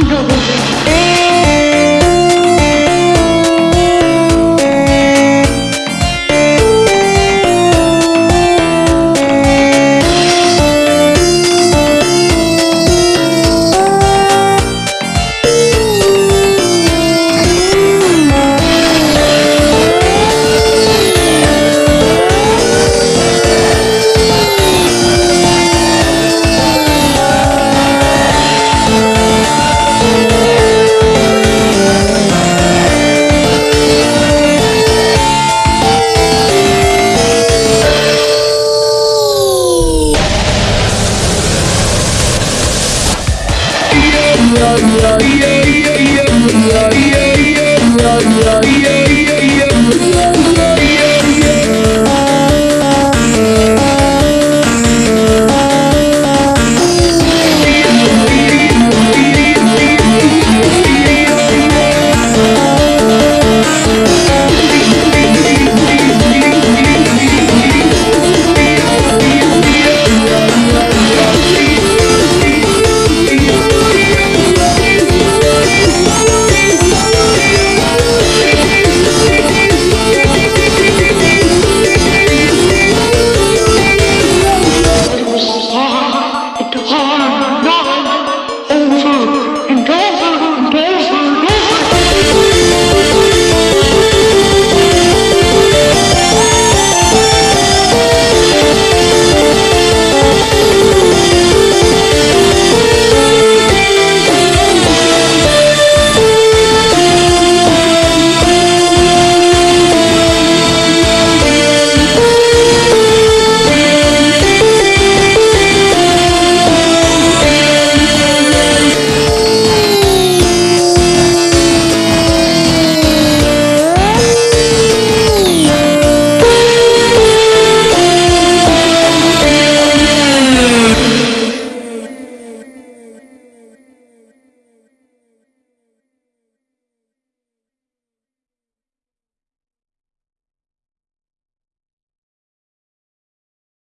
I'm yeah, yeah, yeah.